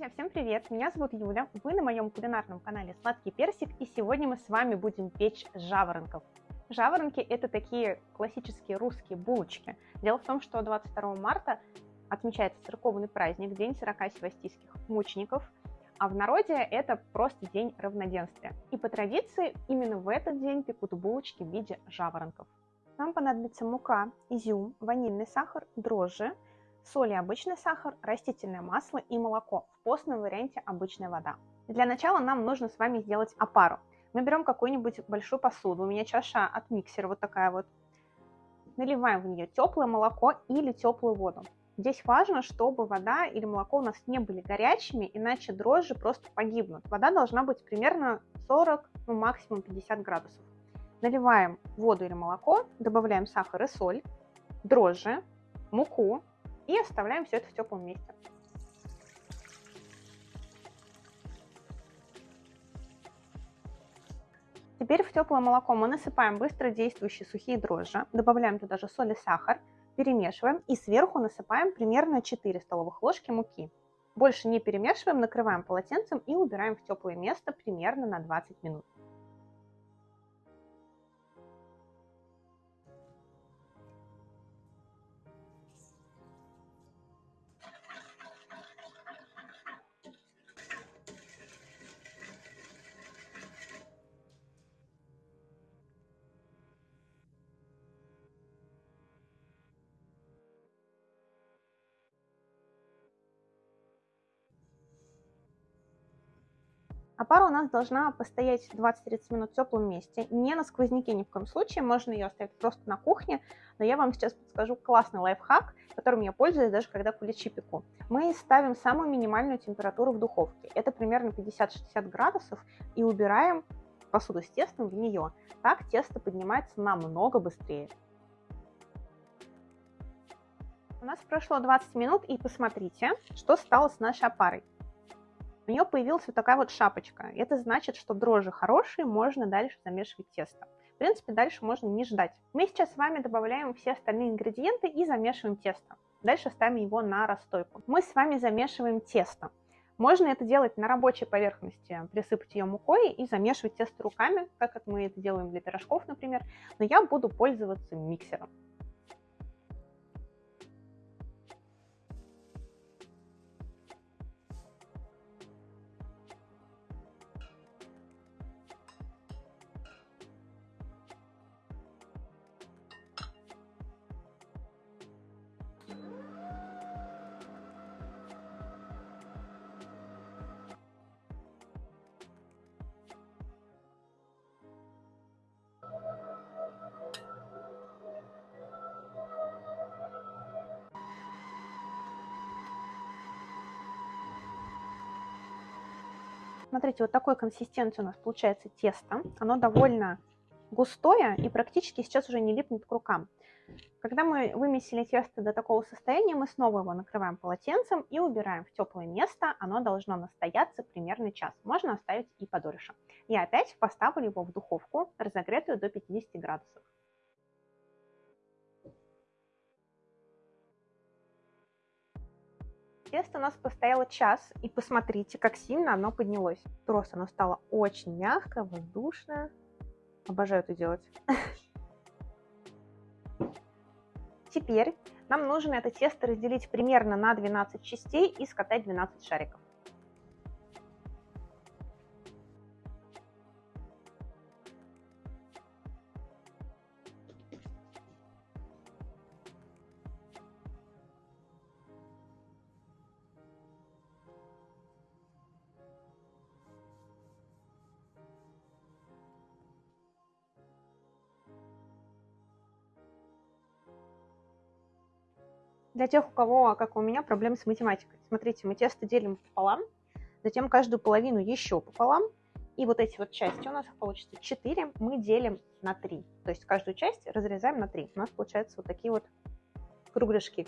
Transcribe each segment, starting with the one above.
Друзья, всем привет! Меня зовут Юля, вы на моем кулинарном канале Сладкий Персик, и сегодня мы с вами будем печь жаворонков. Жаворонки – это такие классические русские булочки. Дело в том, что 22 марта отмечается церковный праздник, День 40 севастийских мучеников, а в народе это просто день равноденствия. И по традиции именно в этот день пекут булочки в виде жаворонков. Нам понадобится мука, изюм, ванильный сахар, дрожжи, соль и обычный сахар, растительное масло и молоко. В постном варианте обычная вода. Для начала нам нужно с вами сделать опару. Мы берем какую-нибудь большую посуду, у меня чаша от миксера вот такая вот. Наливаем в нее теплое молоко или теплую воду. Здесь важно, чтобы вода или молоко у нас не были горячими, иначе дрожжи просто погибнут. Вода должна быть примерно 40, ну максимум 50 градусов. Наливаем воду или молоко, добавляем сахар и соль, дрожжи, муку, и оставляем все это в теплом месте. Теперь в теплое молоко мы насыпаем быстро действующие сухие дрожжи, добавляем туда же соль и сахар, перемешиваем и сверху насыпаем примерно 4 столовых ложки муки. Больше не перемешиваем, накрываем полотенцем и убираем в теплое место примерно на 20 минут. А пара у нас должна постоять 20-30 минут в теплом месте, не на сквозняке ни в коем случае, можно ее оставить просто на кухне, но я вам сейчас подскажу классный лайфхак, которым я пользуюсь даже когда куличи пеку. Мы ставим самую минимальную температуру в духовке, это примерно 50-60 градусов, и убираем посуду с тестом в нее. Так тесто поднимается намного быстрее. У нас прошло 20 минут, и посмотрите, что стало с нашей опарой у нее появилась вот такая вот шапочка. Это значит, что дрожжи хорошие, можно дальше замешивать тесто. В принципе, дальше можно не ждать. Мы сейчас с вами добавляем все остальные ингредиенты и замешиваем тесто. Дальше ставим его на расстойку. Мы с вами замешиваем тесто. Можно это делать на рабочей поверхности, присыпать ее мукой и замешивать тесто руками, как мы это делаем для пирожков, например. Но я буду пользоваться миксером. Смотрите, вот такой консистенции у нас получается тесто. Оно довольно густое и практически сейчас уже не липнет к рукам. Когда мы вымесили тесто до такого состояния, мы снова его накрываем полотенцем и убираем в теплое место. Оно должно настояться примерно час. Можно оставить и подольше. И опять поставлю его в духовку, разогретую до 50 градусов. Тесто у нас постояло час, и посмотрите, как сильно оно поднялось. Просто оно стало очень мягкое, воздушное. Обожаю это делать. Теперь нам нужно это тесто разделить примерно на 12 частей и скатать 12 шариков. Для тех, у кого, как у меня, проблемы с математикой. Смотрите, мы тесто делим пополам, затем каждую половину еще пополам, и вот эти вот части, у нас получится 4, мы делим на 3. То есть каждую часть разрезаем на 3. У нас получаются вот такие вот кругляшки.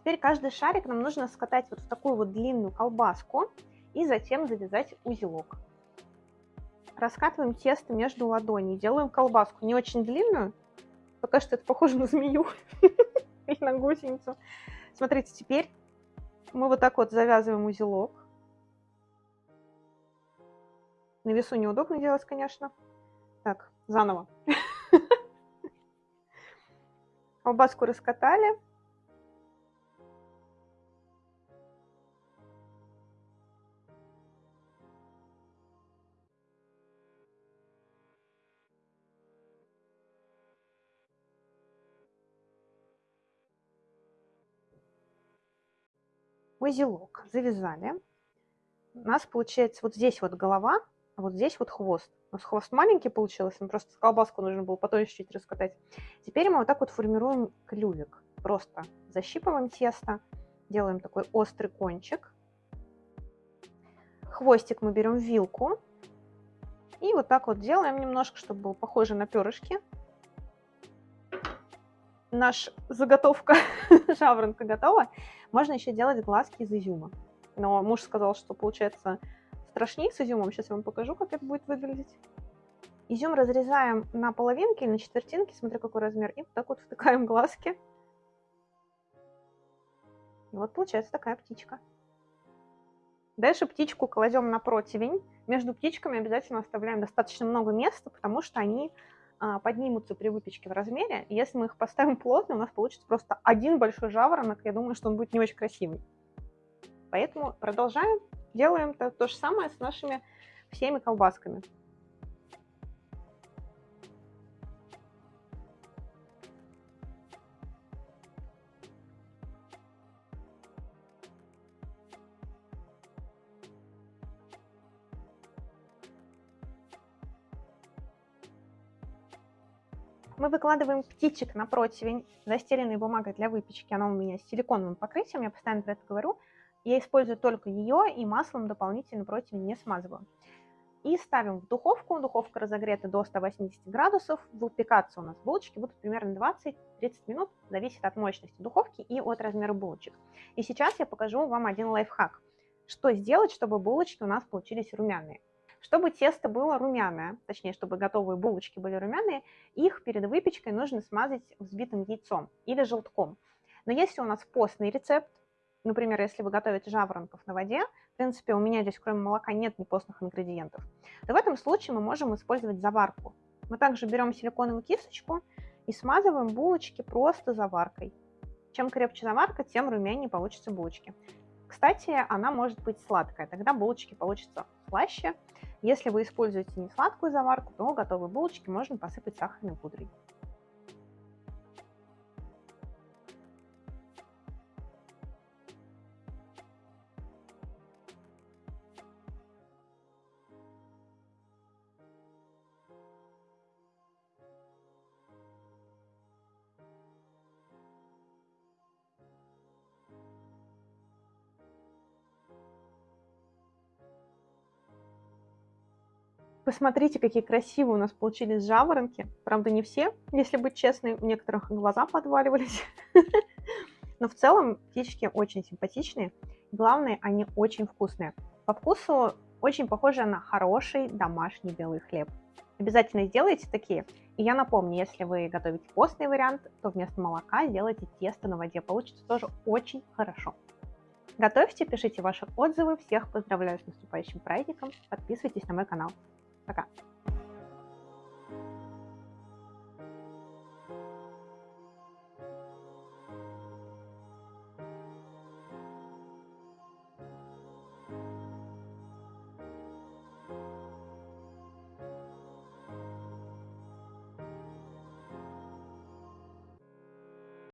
Теперь каждый шарик нам нужно скатать вот в такую вот длинную колбаску и затем завязать узелок. Раскатываем тесто между ладоней, делаем колбаску не очень длинную, пока что это похоже на змею. и на гусеницу. Смотрите, теперь Мы вот так вот завязываем узелок. На весу неудобно делать, конечно. Так, заново. Колбаску раскатали. Узелок завязали. У нас получается вот здесь вот голова, а вот здесь вот хвост. У нас хвост маленький получился, нам просто колбаску нужно было потом чуть-чуть раскатать. Теперь мы вот так вот формируем клювик. Просто защипываем тесто, делаем такой острый кончик. Хвостик мы берем вилку и вот так вот делаем немножко, чтобы было похоже на перышки. Наш заготовка жаворонка готова. Можно еще делать глазки из изюма. Но муж сказал, что получается страшнее с изюмом. Сейчас я вам покажу, как это будет выглядеть. Изюм разрезаем на половинки или на четвертинки, смотря какой размер, и вот так вот втыкаем глазки. И вот получается такая птичка. Дальше птичку кладем на противень. Между птичками обязательно оставляем достаточно много места, потому что они поднимутся при выпечке в размере. если мы их поставим плотно, у нас получится просто один большой жаворонок. Я думаю, что он будет не очень красивый. Поэтому продолжаем. Делаем то, то же самое с нашими всеми колбасками. Мы выкладываем птичек на противень, застеленной бумагой для выпечки. Она у меня с силиконовым покрытием, я постоянно про это говорю. Я использую только ее и маслом дополнительно противень не смазываю. И ставим в духовку. Духовка разогрета до 180 градусов. Выпекаться у нас булочки будут примерно 20-30 минут. Зависит от мощности духовки и от размера булочек. И сейчас я покажу вам один лайфхак. Что сделать, чтобы булочки у нас получились румяные. Чтобы тесто было румяное, точнее, чтобы готовые булочки были румяные, их перед выпечкой нужно смазать взбитым яйцом или желтком. Но если у нас постный рецепт, например, если вы готовите жаворонков на воде, в принципе, у меня здесь кроме молока нет непостных ингредиентов, то в этом случае мы можем использовать заварку. Мы также берем силиконовую кисточку и смазываем булочки просто заваркой. Чем крепче заварка, тем румянее получатся булочки. Кстати, она может быть сладкая, тогда булочки получатся слаще, если вы используете не сладкую заварку, то готовые булочки можно посыпать сахарной пудрой. Посмотрите, какие красивые у нас получились жаворонки. Правда, не все, если быть честной. У некоторых глаза подваливались. Но в целом птички очень симпатичные. Главное, они очень вкусные. По вкусу очень похожи на хороший домашний белый хлеб. Обязательно сделайте такие. И я напомню, если вы готовите постный вариант, то вместо молока сделайте тесто на воде. Получится тоже очень хорошо. Готовьте, пишите ваши отзывы. Всех поздравляю с наступающим праздником. Подписывайтесь на мой канал. Пока.